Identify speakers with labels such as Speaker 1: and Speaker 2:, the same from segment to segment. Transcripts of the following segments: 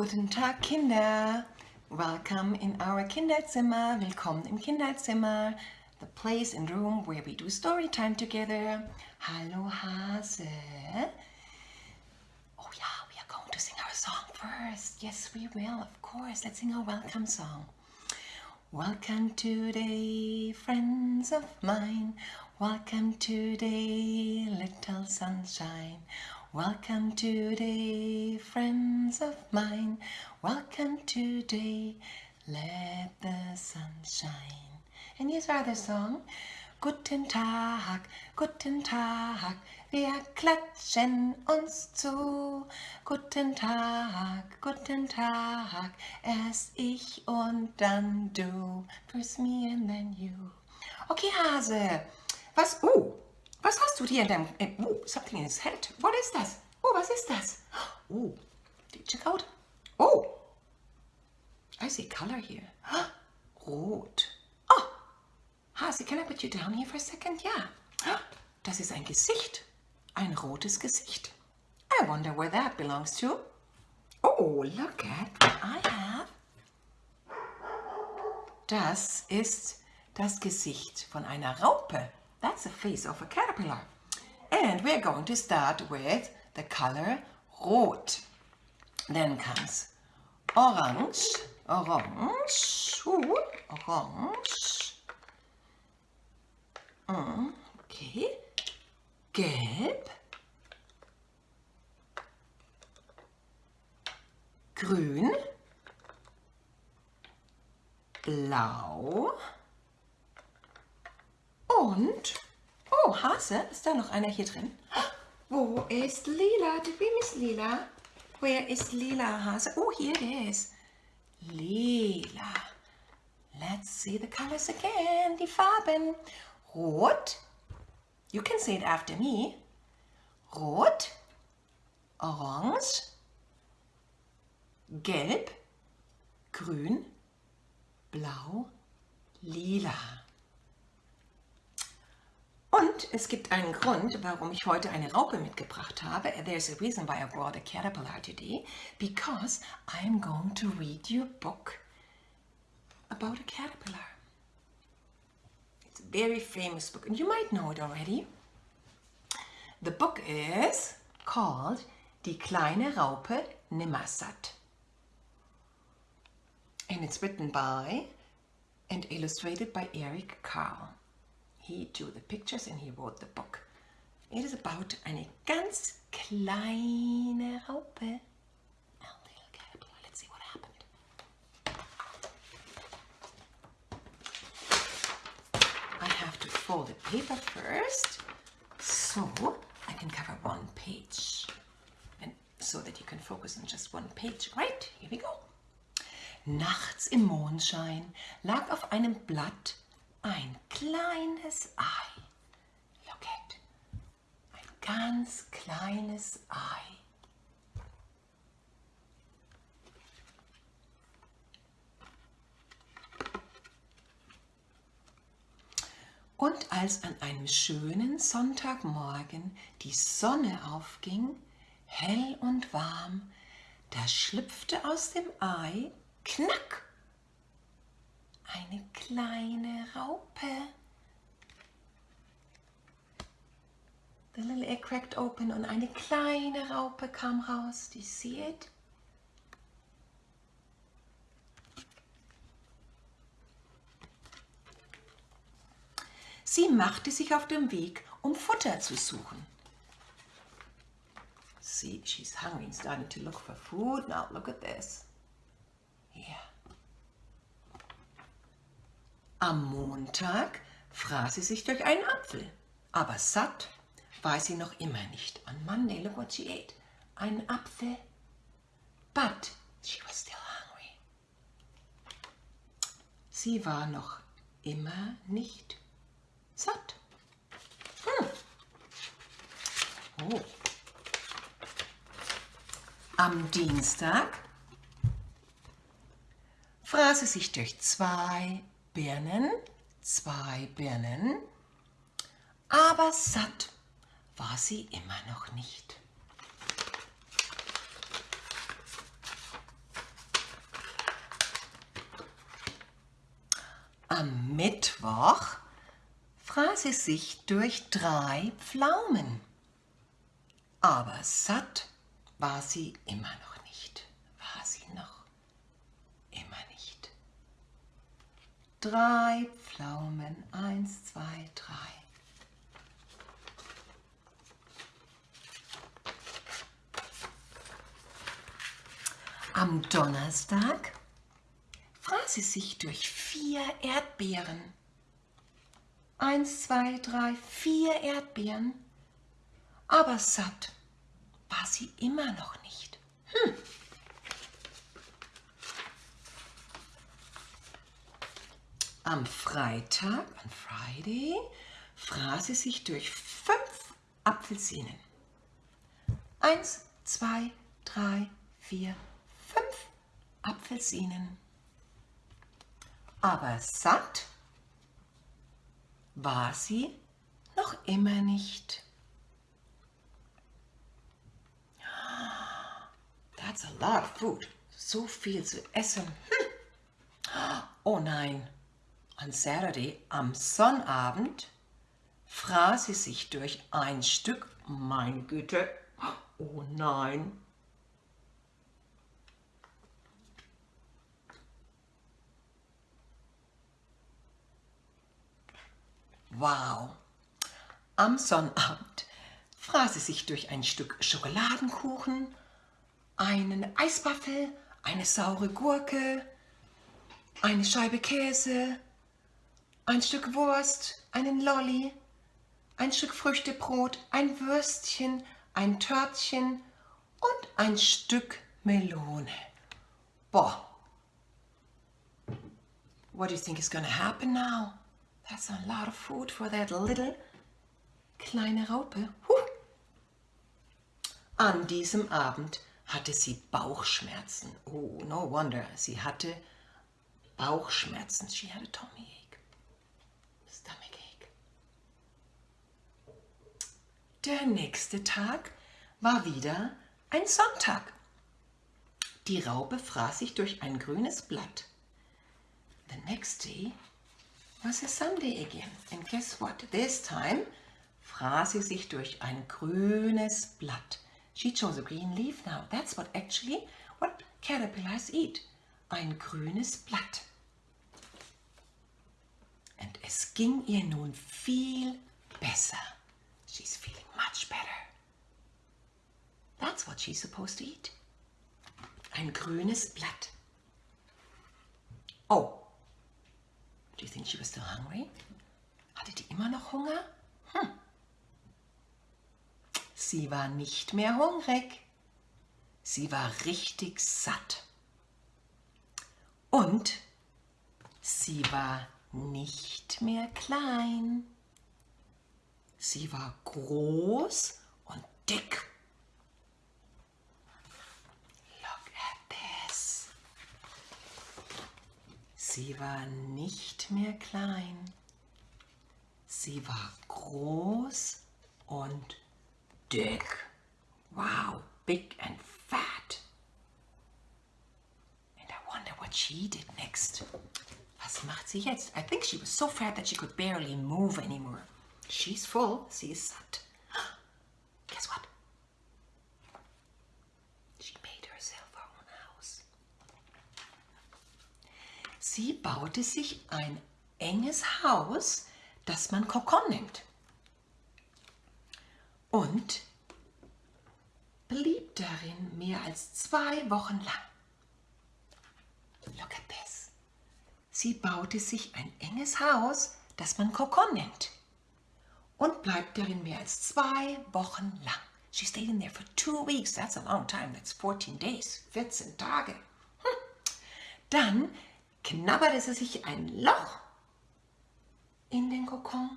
Speaker 1: Guten Tag, Kinder. Welcome in our Kinderzimmer. Willkommen im Kinderzimmer. The place and room where we do story time together. Hallo Hase. Oh yeah, we are going to sing our song first. Yes, we will, of course. Let's sing our welcome song. Welcome today, friends of mine. Welcome today, little sunshine. Welcome today, friends of mine. Welcome today, let the sun shine. And here's our other song. Guten Tag, guten Tag, wir klatschen uns zu. Guten Tag, guten Tag, erst ich und dann du. First me and then you. Okay, Hase, was, oh, was hast du hier in deinem, in, oh, something in his head. What is das? Oh, was ist das? Oh, check out. Oh, I see color here. Rot. Oh, Hase, can I put you down here for a second? Ja. Das ist ein Gesicht. Ein rotes Gesicht. I wonder where that belongs to. Oh, look at what I have. Das ist das Gesicht von einer Raupe. That's the face of a caterpillar. And we're going to start with the color rot. Then comes orange, orange, ooh, orange. Mm, okay. Gelb. Grün. Blau. Und, oh, Hase, ist da noch einer hier drin? Wo ist Lila? Did we miss Lila? Where is Lila, Hase? Oh, here it is. Lila. Let's see the colors again. Die Farben. Rot. You can say it after me. Rot. Orange. Gelb. Grün. Blau. Lila. Und es gibt einen Grund, warum ich heute eine Raupe mitgebracht habe. There's a reason why I brought a caterpillar today. Because I'm going to read you a book about a caterpillar. It's a very famous book and you might know it already. The book is called Die kleine Raupe Nimmersatt. And it's written by and illustrated by Eric Carl. He drew the pictures and he wrote the book. It is about eine ganz kleine Raupe. A little caterpillar. Let's see what happened. I have to fold the paper first so I can cover one page. And so that you can focus on just one page. Right, here we go. Nachts im Mondschein lag auf einem Blatt ein kleines Ei. Look at. Ein ganz kleines Ei. Und als an einem schönen Sonntagmorgen die Sonne aufging, hell und warm, da schlüpfte aus dem Ei, knack, eine kleine Raupe. The little egg cracked open und eine kleine Raupe kam raus. Do you? Sie machte sich auf den Weg, um Futter zu suchen. See, she's hungry starting to look for food. Now look at this. Am Montag fraß sie sich durch einen Apfel, aber satt war sie noch immer nicht. On Monday, look what she ate. Einen Apfel, but she was still hungry. Sie war noch immer nicht satt. Hm. Oh. Am Dienstag fraß sie sich durch zwei Birnen, zwei Birnen, aber satt war sie immer noch nicht. Am Mittwoch fraß sie sich durch drei Pflaumen, aber satt war sie immer noch. Drei Pflaumen, eins, zwei, drei. Am Donnerstag fraß sie sich durch vier Erdbeeren. Eins, zwei, drei, vier Erdbeeren. Aber satt war sie immer noch nicht. Hm. Am Freitag, an Friday, fraß sie sich durch fünf Apfelsinen. Eins, zwei, drei, vier, fünf Apfelsinen. Aber satt war sie noch immer nicht. That's a lot of food. So viel zu essen. Hm. Oh nein. On Saturday, am Sonnabend, fraß sie sich durch ein Stück. Mein Güte. Oh nein. Wow! Am Sonnabend fraß sie sich durch ein Stück Schokoladenkuchen, einen Eiswaffel, eine saure Gurke, eine Scheibe Käse, ein Stück Wurst, einen Lolli, ein Stück Früchtebrot, ein Würstchen, ein Törtchen und ein Stück Melone. Boah. What do you think is to happen now? That's a lot of food for that little kleine Raupe. Huh. An diesem Abend hatte sie Bauchschmerzen. Oh, no wonder. Sie hatte Bauchschmerzen. She had a tummy Der nächste Tag war wieder ein Sonntag. Die Raupe fraß sich durch ein grünes Blatt. The next day was a Sunday again. And guess what? This time fraß sie sich durch ein grünes Blatt. She chose a green leaf now. That's what actually what caterpillars eat. Ein grünes Blatt. Und es ging ihr nun viel besser. She's feeling much better. That's what she's supposed to eat. Ein grünes Blatt. Oh, Do you think she was still hungry? Hatte die immer noch Hunger? Hm. Sie war nicht mehr hungrig. Sie war richtig satt. Und sie war nicht mehr klein. Sie war groß und dick Sie war nicht mehr klein. Sie war groß und dick. Wow, big and fat. And I wonder what she did next. Was macht sie jetzt? I think she was so fat that she could barely move anymore. She's full. Sie ist satt. Guess what? Sie baute sich ein enges Haus, das man Kokon nennt. Und blieb darin mehr als zwei Wochen lang. Look at this. Sie baute sich ein enges Haus, das man Kokon nennt. Und bleibt darin mehr als zwei Wochen lang. She stayed in there for two weeks. That's a long time. That's 14 days. 14 Tage. Hm. Dann knabberte sie sich ein Loch in den Kokon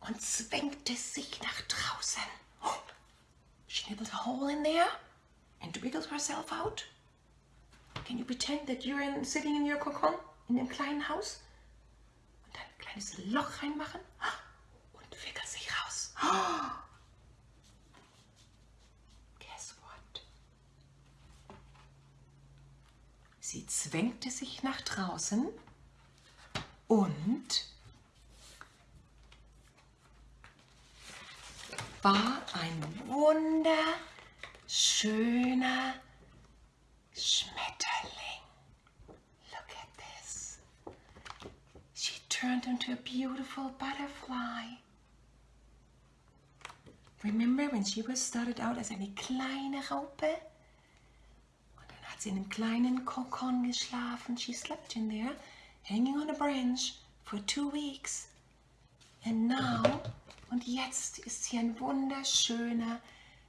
Speaker 1: und zwängte sich nach draußen. She nibbled a hole in there and wiggled herself out. Can you pretend that you're in, sitting in your Kokon, in dem kleinen Haus? Und ein kleines Loch reinmachen wickelt sich raus. Sie zwängte sich nach draußen und war ein wunderschöner Schmetterling. Look at this. She turned into a beautiful butterfly. Remember when she was started out as eine kleine Raupe? Und dann hat sie in einem kleinen Kokon geschlafen. She slept in there, hanging on a branch for two weeks. And now, und jetzt ist sie ein wunderschöner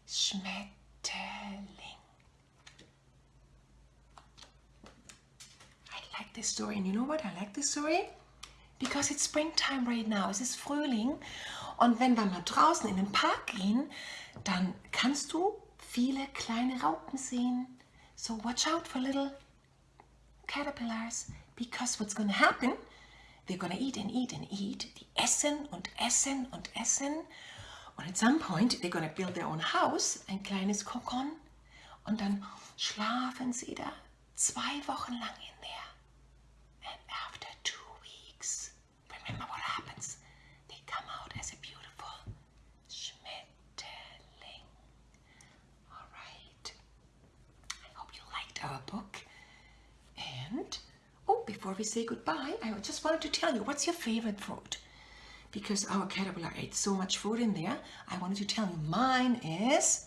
Speaker 1: Schmetterling. I like this story. And you know what? I like this story because it's springtime right now. Es ist Frühling. Und wenn wir mal draußen in den Park gehen, dann kannst du viele kleine Raupen sehen. So watch out for little caterpillars because what's going to happen, they're going to eat and eat and eat. Die essen und essen und essen. Und at some point, they're going to build their own house, ein kleines Kokon. Und dann schlafen sie da zwei Wochen lang in there. Before we say goodbye, I just wanted to tell you, what's your favorite fruit? Because our caterpillar ate so much food in there, I wanted to tell you, mine is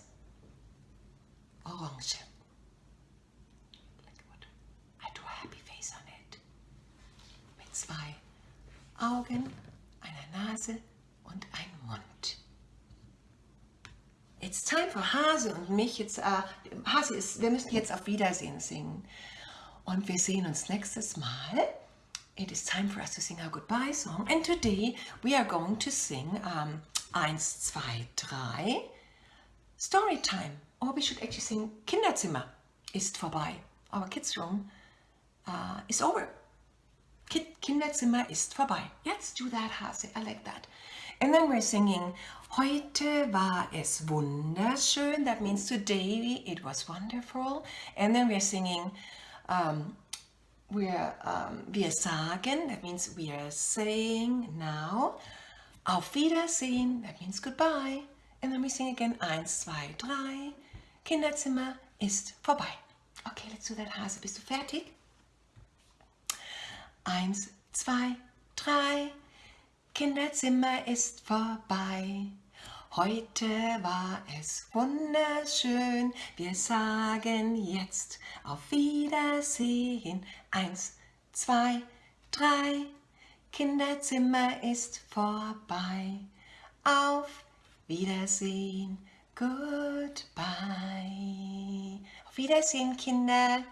Speaker 1: orange. I drew a happy face on it. Mit zwei Augen, einer Nase und einem Mund. It's time for Hase und mich jetzt. Äh, Hase ist, wir müssen jetzt auf Wiedersehen singen. Und wir sehen uns nächstes Mal. It is time for us to sing our goodbye song. And today we are going to sing um, 1, 2, 3 Story time. Or we should actually sing Kinderzimmer ist vorbei. Our kids room uh, is over. Ki Kinderzimmer ist vorbei. Let's do that, Hase. I like that. And then we're singing Heute war es wunderschön. That means today it was wonderful. And then we're singing um, we're, um, wir sagen, that means we are saying now. Auf Wiedersehen, that means goodbye. And then we sing again, eins, zwei, drei. Kinderzimmer ist vorbei. Okay, let's do that, Hase. Bist du fertig? Eins, zwei, drei. Kinderzimmer ist vorbei. Heute war es wunderschön. Wir sagen jetzt auf Wiedersehen. Eins, zwei, drei. Kinderzimmer ist vorbei. Auf Wiedersehen. Goodbye. Auf Wiedersehen, Kinder.